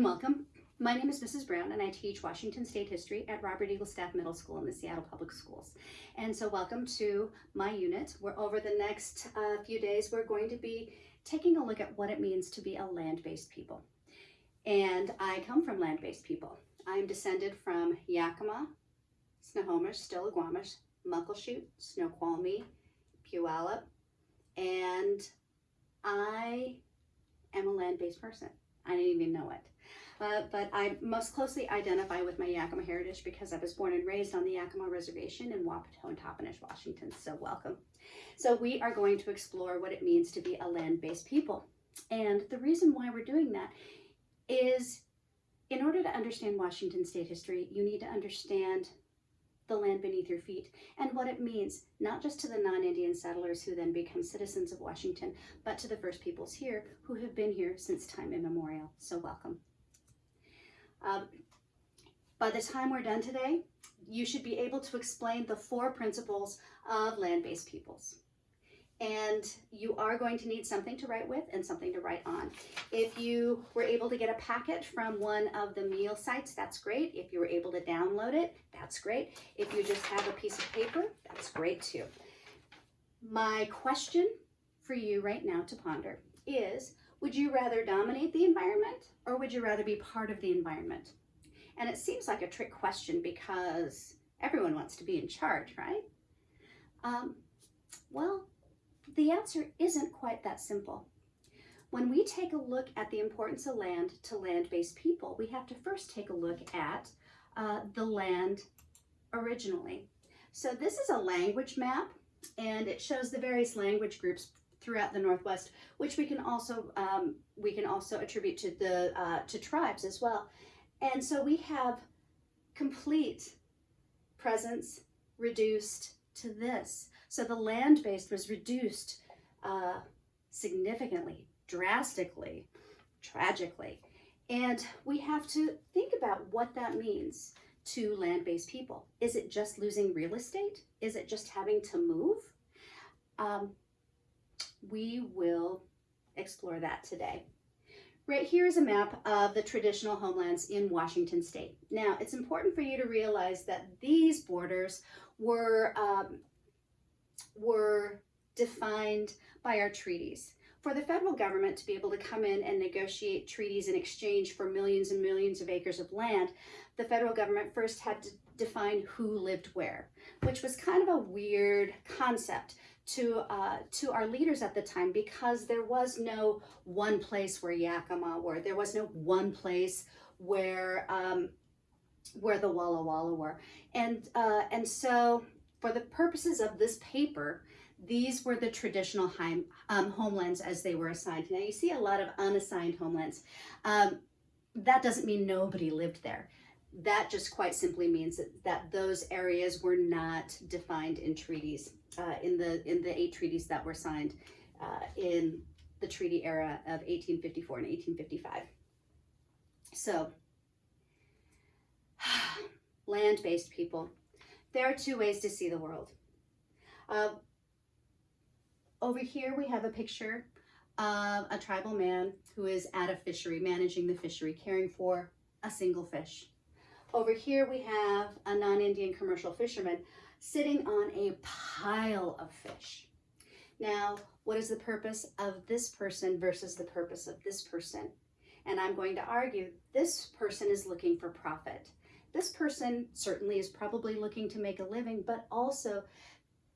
and welcome. My name is Mrs. Brown and I teach Washington State History at Robert Eagle Staff Middle School in the Seattle Public Schools. And so welcome to my unit where over the next uh, few days we're going to be taking a look at what it means to be a land-based people. And I come from land-based people. I'm descended from Yakima, Snohomish, Stillaguamish, Muckleshoot, Snoqualmie, Puyallup, and I am a land-based person. I didn't even know it. Uh, but I most closely identify with my Yakima heritage because I was born and raised on the Yakima Reservation in Wapato and Toppenish, Washington, so welcome. So we are going to explore what it means to be a land-based people. And the reason why we're doing that is in order to understand Washington state history, you need to understand the land beneath your feet and what it means, not just to the non-Indian settlers who then become citizens of Washington, but to the first peoples here who have been here since time immemorial. So welcome. Um, by the time we're done today, you should be able to explain the four principles of land-based peoples and you are going to need something to write with and something to write on. If you were able to get a packet from one of the meal sites, that's great. If you were able to download it, that's great. If you just have a piece of paper, that's great too. My question for you right now to ponder is, would you rather dominate the environment or would you rather be part of the environment? And it seems like a trick question because everyone wants to be in charge, right? Um, well, the answer isn't quite that simple. When we take a look at the importance of land to land-based people, we have to first take a look at uh, the land originally. So this is a language map and it shows the various language groups throughout the Northwest, which we can also um, we can also attribute to the uh, to tribes as well. And so we have complete presence reduced to this. So the land base was reduced uh, significantly, drastically, tragically. And we have to think about what that means to land-based people. Is it just losing real estate? Is it just having to move? Um, we will explore that today. Right here is a map of the traditional homelands in Washington state. Now, it's important for you to realize that these borders were um, were defined by our treaties. For the federal government to be able to come in and negotiate treaties in exchange for millions and millions of acres of land, the federal government first had to define who lived where, which was kind of a weird concept to uh, to our leaders at the time because there was no one place where Yakima were. There was no one place where um, where the Walla Walla were, and uh, and so for the purposes of this paper, these were the traditional um, homelands as they were assigned. Now you see a lot of unassigned homelands. Um, that doesn't mean nobody lived there. That just quite simply means that, that those areas were not defined in treaties, uh, in, the, in the eight treaties that were signed uh, in the treaty era of 1854 and 1855. So, land-based people, there are two ways to see the world. Uh, over here we have a picture of a tribal man who is at a fishery, managing the fishery, caring for a single fish. Over here we have a non-Indian commercial fisherman sitting on a pile of fish. Now, what is the purpose of this person versus the purpose of this person? And I'm going to argue this person is looking for profit. This person certainly is probably looking to make a living, but also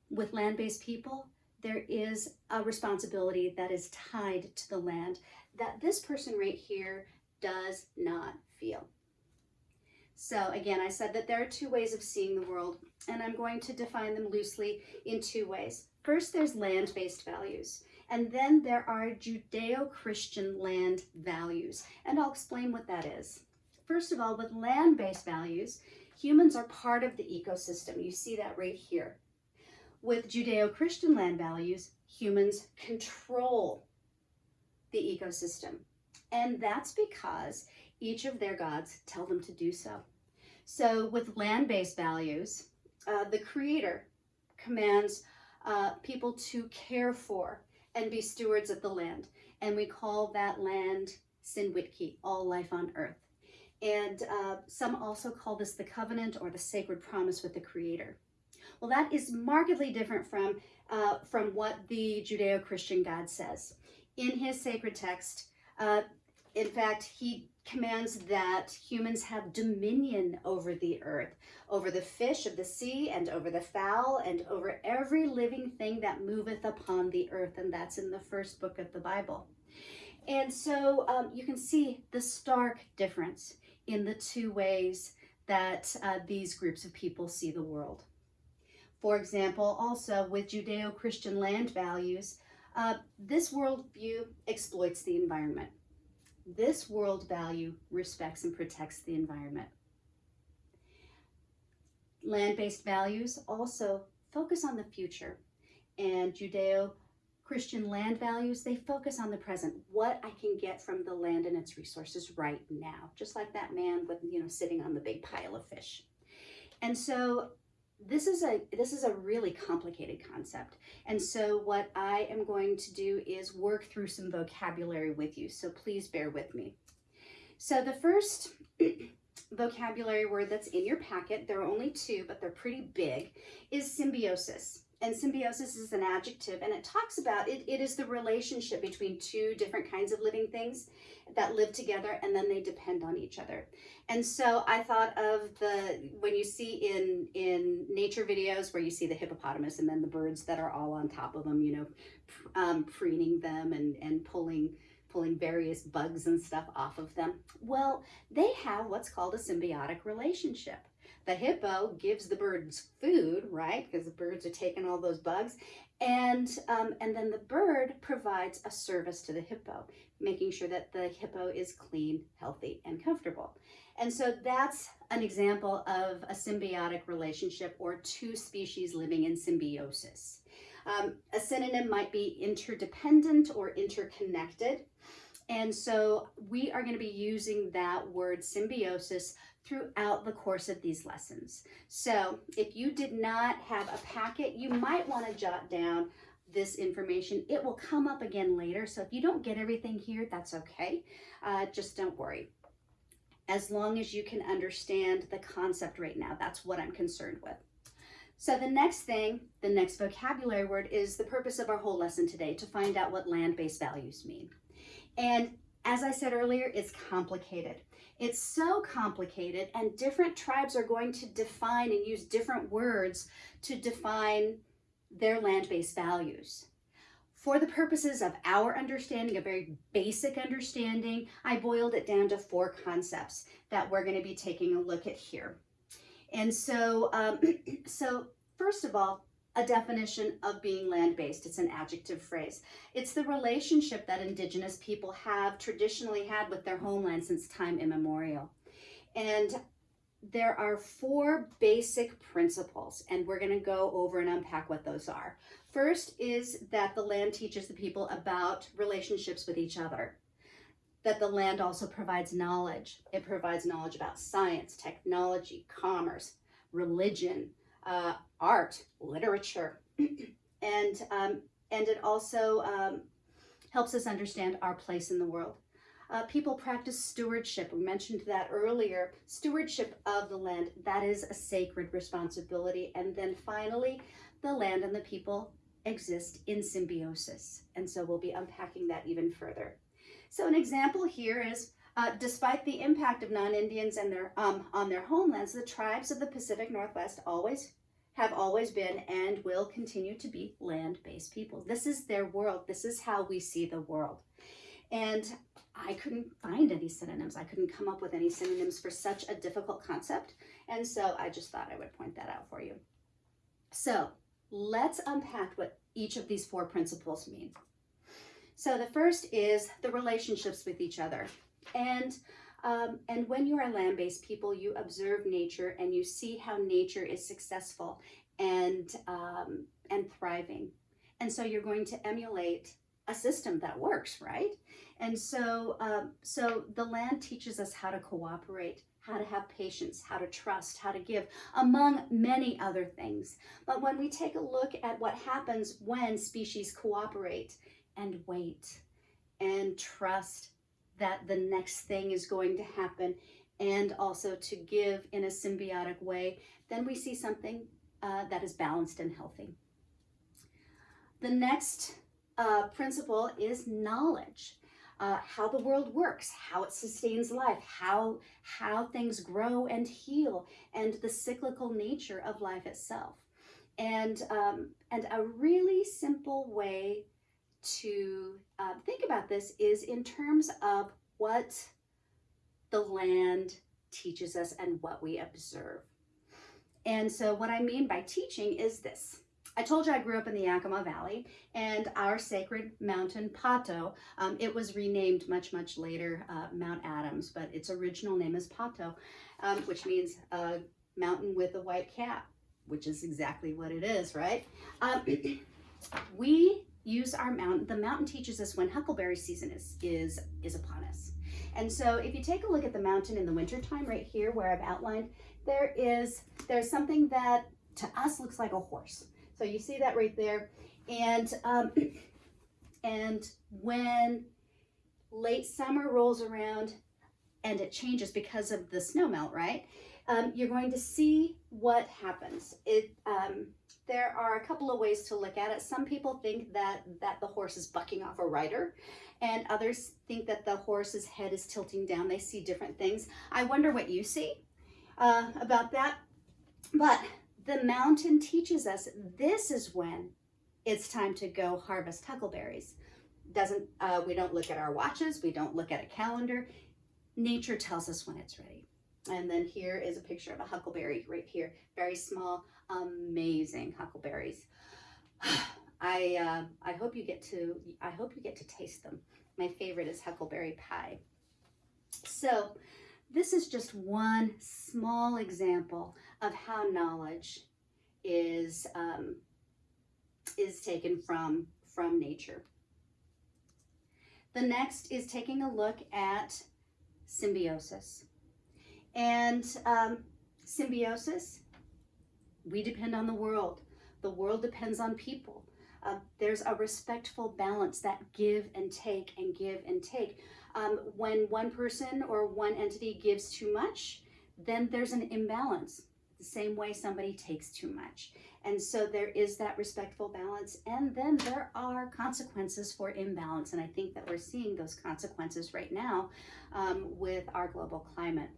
with land-based people, there is a responsibility that is tied to the land that this person right here does not feel. So again, I said that there are two ways of seeing the world, and I'm going to define them loosely in two ways. First, there's land-based values, and then there are Judeo-Christian land values, and I'll explain what that is. First of all, with land-based values, humans are part of the ecosystem. You see that right here. With Judeo-Christian land values, humans control the ecosystem. And that's because each of their gods tell them to do so. So with land-based values, uh, the creator commands uh, people to care for and be stewards of the land. And we call that land Sin-Witke, All Life on Earth. And uh, some also call this the covenant or the sacred promise with the Creator. Well, that is markedly different from, uh, from what the Judeo-Christian God says. In his sacred text, uh, in fact, he commands that humans have dominion over the earth, over the fish of the sea, and over the fowl, and over every living thing that moveth upon the earth. And that's in the first book of the Bible. And so um, you can see the stark difference in the two ways that uh, these groups of people see the world. For example, also with Judeo-Christian land values, uh, this worldview exploits the environment. This world value respects and protects the environment. Land-based values also focus on the future and Judeo Christian land values, they focus on the present, what I can get from the land and its resources right now, just like that man with, you know, sitting on the big pile of fish. And so this is a this is a really complicated concept. And so what I am going to do is work through some vocabulary with you. So please bear with me. So the first vocabulary word that's in your packet, there are only two, but they're pretty big, is symbiosis and symbiosis is an adjective and it talks about it, it is the relationship between two different kinds of living things that live together and then they depend on each other and so i thought of the when you see in in nature videos where you see the hippopotamus and then the birds that are all on top of them you know um, preening them and and pulling pulling various bugs and stuff off of them well they have what's called a symbiotic relationship the hippo gives the birds food, right? Because the birds are taking all those bugs. And, um, and then the bird provides a service to the hippo, making sure that the hippo is clean, healthy, and comfortable. And so that's an example of a symbiotic relationship or two species living in symbiosis. Um, a synonym might be interdependent or interconnected. And so we are going to be using that word symbiosis throughout the course of these lessons. So if you did not have a packet, you might want to jot down this information. It will come up again later. So if you don't get everything here, that's okay. Uh, just don't worry. As long as you can understand the concept right now, that's what I'm concerned with. So the next thing, the next vocabulary word is the purpose of our whole lesson today, to find out what land-based values mean. And as I said earlier, it's complicated. It's so complicated and different tribes are going to define and use different words to define their land-based values. For the purposes of our understanding, a very basic understanding, I boiled it down to four concepts that we're going to be taking a look at here. And so, um, so first of all, a definition of being land-based. It's an adjective phrase. It's the relationship that indigenous people have traditionally had with their homeland since time immemorial. And there are four basic principles, and we're going to go over and unpack what those are. First is that the land teaches the people about relationships with each other, that the land also provides knowledge. It provides knowledge about science, technology, commerce, religion, uh, art, literature, and, um, and it also um, helps us understand our place in the world. Uh, people practice stewardship. We mentioned that earlier. Stewardship of the land, that is a sacred responsibility. And then finally, the land and the people exist in symbiosis. And so we'll be unpacking that even further. So an example here is, uh, despite the impact of non-Indians and their um, on their homelands, the tribes of the Pacific Northwest always have always been and will continue to be land-based people. This is their world. This is how we see the world. And I couldn't find any synonyms. I couldn't come up with any synonyms for such a difficult concept. And so I just thought I would point that out for you. So let's unpack what each of these four principles mean. So the first is the relationships with each other. And um, and when you are land-based people, you observe nature and you see how nature is successful and, um, and thriving. And so you're going to emulate a system that works, right? And so, um, so the land teaches us how to cooperate, how to have patience, how to trust, how to give, among many other things. But when we take a look at what happens when species cooperate and wait and trust that the next thing is going to happen and also to give in a symbiotic way, then we see something uh, that is balanced and healthy. The next uh, principle is knowledge. Uh, how the world works, how it sustains life, how, how things grow and heal, and the cyclical nature of life itself. And, um, and a really simple way to uh, think about this is in terms of what the land teaches us and what we observe. And so what I mean by teaching is this. I told you I grew up in the Yakima Valley and our sacred mountain, Pahto, um, it was renamed much, much later, uh, Mount Adams, but its original name is Pahto, um, which means a mountain with a white cap, which is exactly what it is, right? Um, we use our mountain, the mountain teaches us when huckleberry season is, is, is upon us. And so if you take a look at the mountain in the wintertime right here where I've outlined, there is, there's something that to us looks like a horse. So you see that right there. And, um, and when late summer rolls around and it changes because of the snow melt, right? Um, you're going to see what happens. It, um, there are a couple of ways to look at it. Some people think that, that the horse is bucking off a rider and others think that the horse's head is tilting down. They see different things. I wonder what you see uh, about that. But the mountain teaches us this is when it's time to go harvest huckleberries. Doesn't uh, we don't look at our watches, we don't look at a calendar. Nature tells us when it's ready. And then here is a picture of a huckleberry right here. Very small, amazing huckleberries. I uh, I hope you get to I hope you get to taste them. My favorite is huckleberry pie. So this is just one small example of how knowledge is, um, is taken from, from nature. The next is taking a look at symbiosis. And um, symbiosis, we depend on the world. The world depends on people. Uh, there's a respectful balance that give and take and give and take. Um, when one person or one entity gives too much, then there's an imbalance, the same way somebody takes too much. And so there is that respectful balance. And then there are consequences for imbalance. And I think that we're seeing those consequences right now um, with our global climate.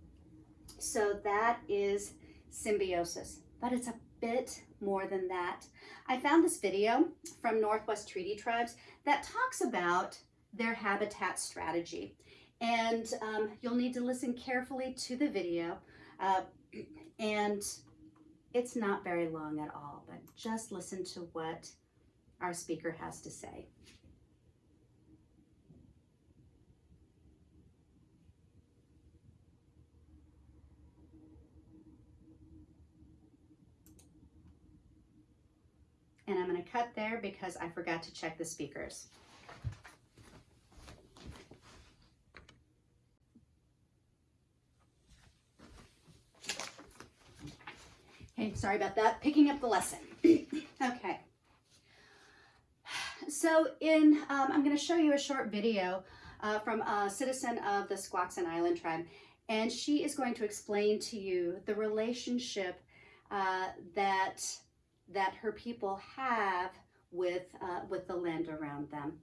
So that is symbiosis, but it's a bit more than that. I found this video from Northwest Treaty Tribes that talks about their habitat strategy. And um, you'll need to listen carefully to the video. Uh, and it's not very long at all, but just listen to what our speaker has to say. And I'm going to cut there because I forgot to check the speakers. Okay, sorry about that. Picking up the lesson. okay. So in, um, I'm going to show you a short video uh, from a citizen of the Squaxin Island tribe. And she is going to explain to you the relationship uh, that, that her people have with, uh, with the land around them.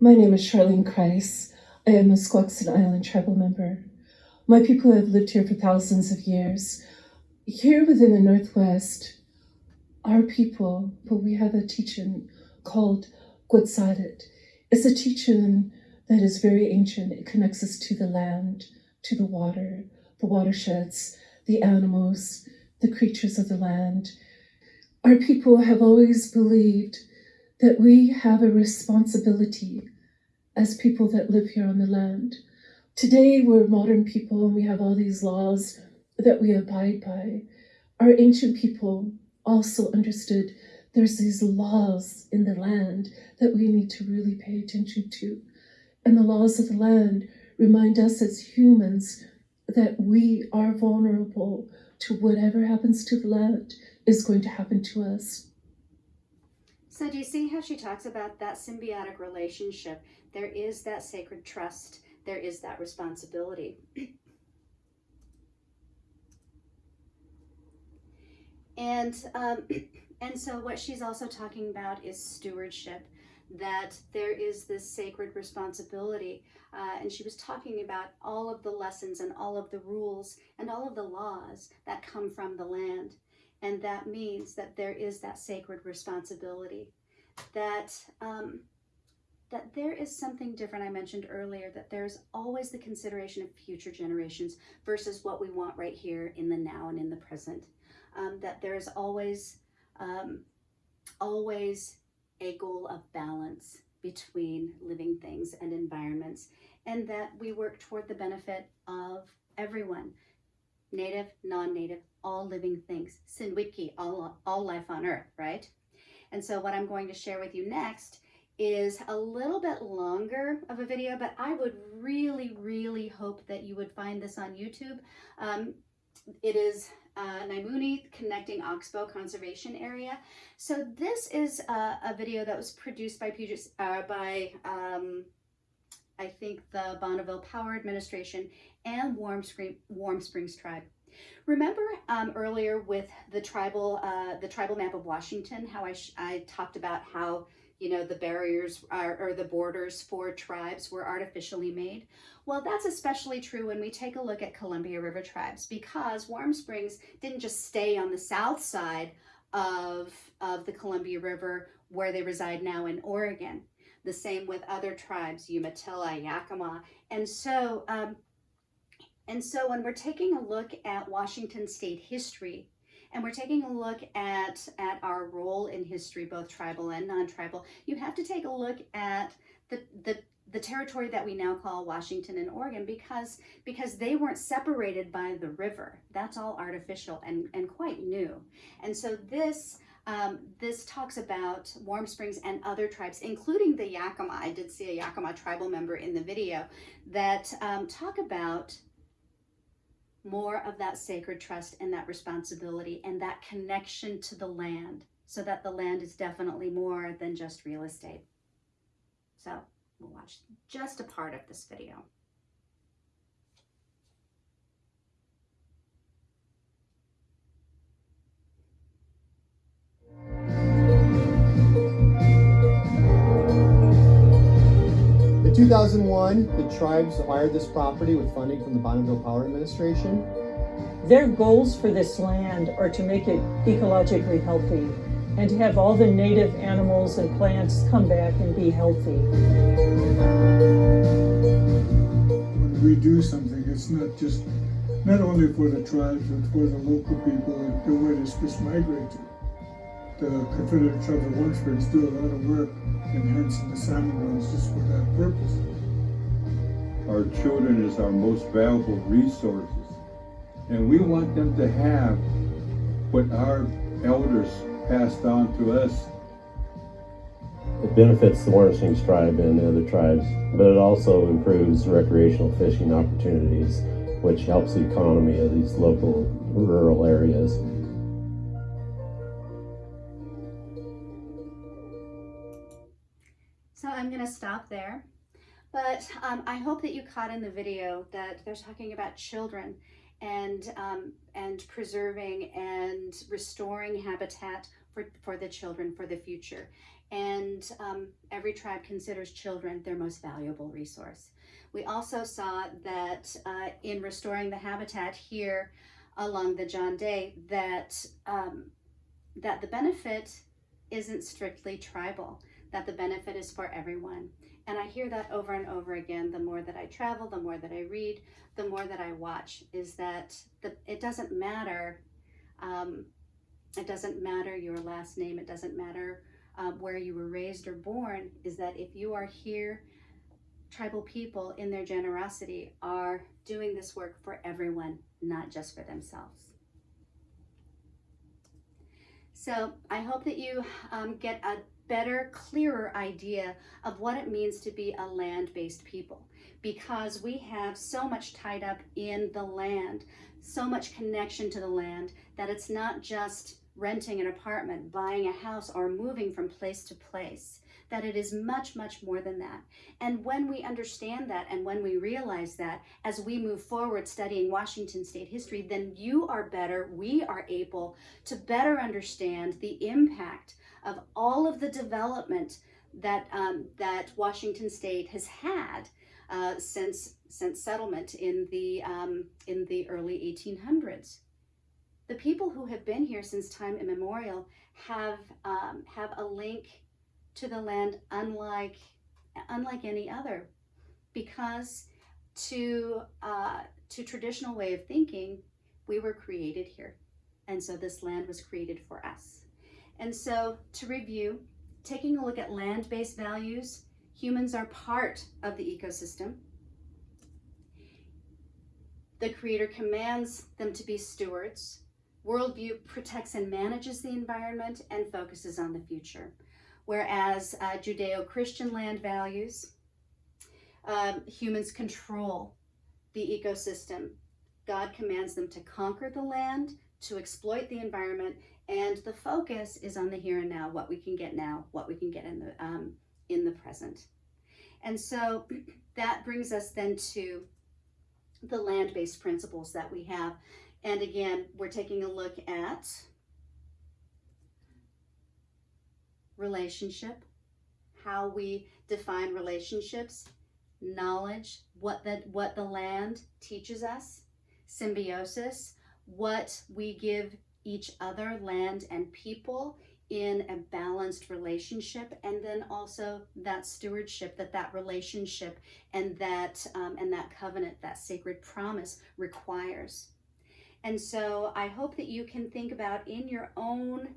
My name is Charlene Krise. I am a Squaxin Island tribal member. My people have lived here for thousands of years. Here within the Northwest, our people, but we have a teaching called Quetzalcoatl. It's a teaching that is very ancient. It connects us to the land, to the water, the watersheds, the animals, the creatures of the land. Our people have always believed that we have a responsibility as people that live here on the land. Today, we're modern people and we have all these laws that we abide by. Our ancient people also understood there's these laws in the land that we need to really pay attention to. And the laws of the land remind us as humans that we are vulnerable to whatever happens to the land is going to happen to us. So, do you see how she talks about that symbiotic relationship? There is that sacred trust, there is that responsibility. and um, and so what she's also talking about is stewardship that there is this sacred responsibility uh, and she was talking about all of the lessons and all of the rules and all of the laws that come from the land. And that means that there is that sacred responsibility that um, that there is something different. I mentioned earlier that there's always the consideration of future generations versus what we want right here in the now and in the present um, that there is always um, always a goal of balance between living things and environments and that we work toward the benefit of everyone native non-native all living things sinwiki all, all life on earth right? And so what i'm going to share with you next is a little bit longer of a video but i would really really hope that you would find this on youtube. Um, it is uh, Naimuni Connecting Oxbow Conservation Area. So this is a, a video that was produced by Puget, uh, by um, I think the Bonneville Power Administration and Warm, Spring, Warm Springs Tribe. Remember um, earlier with the tribal uh, the tribal map of Washington, how I, I talked about how you know the barriers are, or the borders for tribes were artificially made. Well, that's especially true when we take a look at Columbia River tribes because Warm Springs didn't just stay on the south side of, of the Columbia River where they reside now in Oregon. The same with other tribes, Umatilla, Yakima. And so, um, and so when we're taking a look at Washington state history, and we're taking a look at, at our role in history, both tribal and non-tribal, you have to take a look at the, the the territory that we now call Washington and Oregon because because they weren't separated by the river. That's all artificial and, and quite new. And so this um, this talks about Warm Springs and other tribes, including the Yakima. I did see a Yakima tribal member in the video that um, talk about more of that sacred trust and that responsibility and that connection to the land so that the land is definitely more than just real estate. So We'll watch just a part of this video. 2001, the tribes acquired this property with funding from the Bonneville Power Administration. Their goals for this land are to make it ecologically healthy and to have all the native animals and plants come back and be healthy. When we do something, it's not just, not only for the tribes, but for the local people and where the fish migrate to. The Confederate Tribes of Warm Springs do a lot of work enhancing the salmon runs just for that purpose. Our children is our most valuable resources. And we want them to have what our elders passed on to us. It benefits the Warm Springs tribe and the other tribes, but it also improves recreational fishing opportunities, which helps the economy of these local rural areas. To stop there. But um, I hope that you caught in the video that they're talking about children and um, and preserving and restoring habitat for, for the children for the future. And um, every tribe considers children their most valuable resource. We also saw that uh, in restoring the habitat here along the John Day, that, um, that the benefit isn't strictly tribal, that the benefit is for everyone. And I hear that over and over again. The more that I travel, the more that I read, the more that I watch, is that the, it doesn't matter. Um, it doesn't matter your last name. It doesn't matter um, where you were raised or born. Is that if you are here, tribal people in their generosity are doing this work for everyone, not just for themselves. So I hope that you um, get a better, clearer idea of what it means to be a land-based people. Because we have so much tied up in the land, so much connection to the land that it's not just renting an apartment, buying a house, or moving from place to place, that it is much, much more than that. And when we understand that and when we realize that as we move forward studying Washington state history, then you are better, we are able to better understand the impact of all of the development that, um, that Washington state has had uh, since, since settlement in the, um, in the early 1800s the people who have been here since time immemorial have um, have a link to the land unlike unlike any other because to uh, to traditional way of thinking we were created here. And so this land was created for us. And so to review taking a look at land-based values humans are part of the ecosystem. The creator commands them to be stewards. Worldview protects and manages the environment and focuses on the future. Whereas uh, Judeo-Christian land values, um, humans control the ecosystem. God commands them to conquer the land, to exploit the environment, and the focus is on the here and now, what we can get now, what we can get in the, um, in the present. And so that brings us then to the land-based principles that we have and again, we're taking a look at relationship, how we define relationships, knowledge, what the, what the land teaches us, symbiosis, what we give each other, land and people in a balanced relationship and then also that stewardship that that relationship and that um, and that covenant that sacred promise requires. And so I hope that you can think about in your own,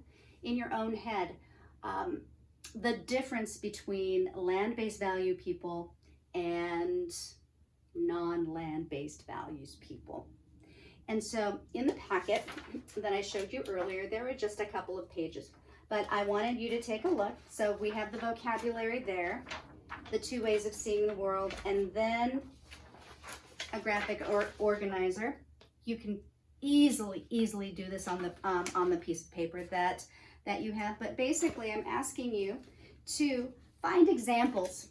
in your own head, um, the difference between land-based value people and non-land-based values people. And so in the packet that I showed you earlier, there were just a couple of pages, but I wanted you to take a look. So we have the vocabulary there, the two ways of seeing the world, and then a graphic or organizer. You can easily, easily do this on the, um, on the piece of paper that, that you have. But basically, I'm asking you to find examples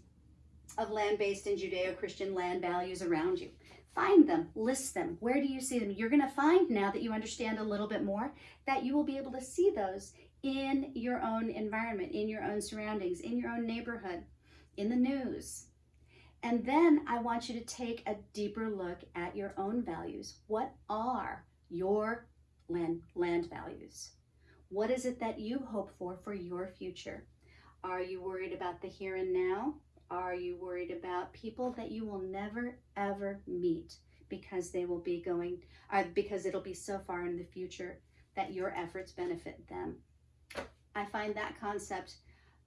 of land-based and Judeo-Christian land values around you. Find them, list them. Where do you see them? You're going to find now that you understand a little bit more that you will be able to see those in your own environment, in your own surroundings, in your own neighborhood, in the news. And then I want you to take a deeper look at your own values. What are your land, land values. What is it that you hope for for your future? Are you worried about the here and now? Are you worried about people that you will never ever meet because they will be going, uh, because it'll be so far in the future that your efforts benefit them? I find that concept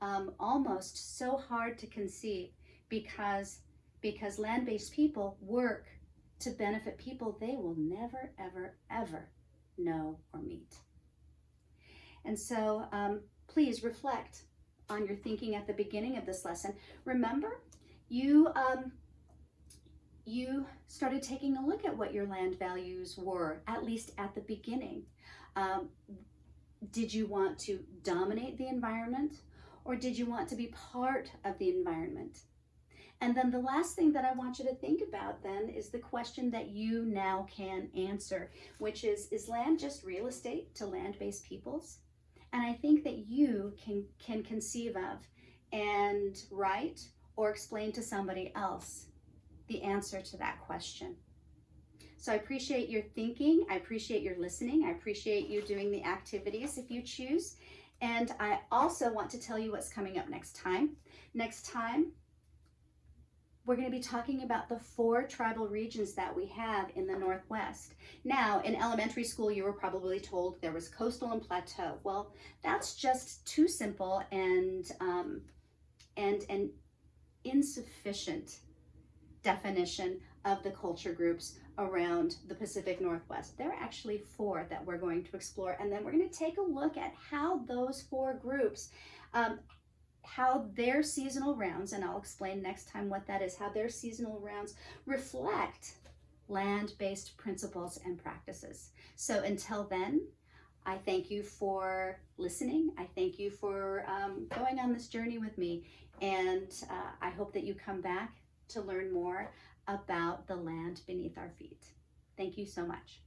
um, almost so hard to conceive because, because land-based people work to benefit people they will never, ever, ever know or meet. And so um, please reflect on your thinking at the beginning of this lesson. Remember, you, um, you started taking a look at what your land values were, at least at the beginning. Um, did you want to dominate the environment or did you want to be part of the environment? And then the last thing that I want you to think about then is the question that you now can answer, which is, is land just real estate to land-based peoples? And I think that you can, can conceive of and write or explain to somebody else the answer to that question. So I appreciate your thinking. I appreciate your listening. I appreciate you doing the activities if you choose. And I also want to tell you what's coming up next time. Next time, we're going to be talking about the four tribal regions that we have in the Northwest. Now, in elementary school, you were probably told there was coastal and plateau. Well, that's just too simple and, um, and an insufficient definition of the culture groups around the Pacific Northwest. There are actually four that we're going to explore, and then we're going to take a look at how those four groups, um, how their seasonal rounds, and I'll explain next time what that is, how their seasonal rounds reflect land-based principles and practices. So until then, I thank you for listening. I thank you for um, going on this journey with me. And uh, I hope that you come back to learn more about the land beneath our feet. Thank you so much.